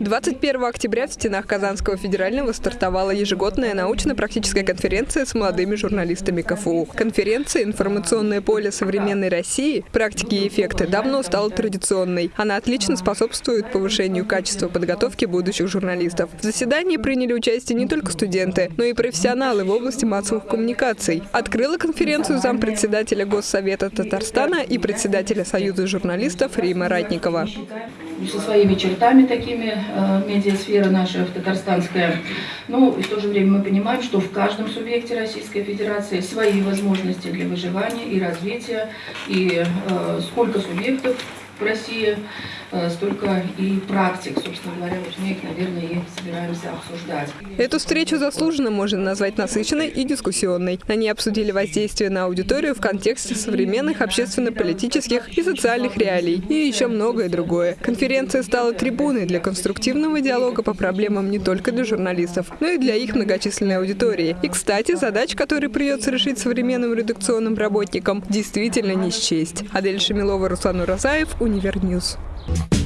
21 октября в стенах Казанского федерального стартовала ежегодная научно-практическая конференция с молодыми журналистами КФУ. Конференция «Информационное поле современной России. Практики и эффекты» давно стала традиционной. Она отлично способствует повышению качества подготовки будущих журналистов. В заседании приняли участие не только студенты, но и профессионалы в области массовых коммуникаций. Открыла конференцию зампредседателя Госсовета Татарстана и председателя Союза журналистов Рима Ратникова со своими чертами такими, медиасфера наша татарстанская. Но и в то же время мы понимаем, что в каждом субъекте Российской Федерации свои возможности для выживания и развития, и э, сколько субъектов в России, э, столько и практик, собственно говоря, вот мы их, наверное, и собираемся обсуждать. Эту встречу заслуженно можно назвать насыщенной и дискуссионной. Они обсудили воздействие на аудиторию в контексте современных общественно-политических и социальных реалий и еще многое другое. Конференция стала трибуной для конструктивного диалога по проблемам не только для журналистов, но и для их многочисленной аудитории. И, кстати, задач, которые придется решить современным редакционным работникам, действительно не счесть. Адель Шамилова, Руслан Уразаев, Univer News. Bye.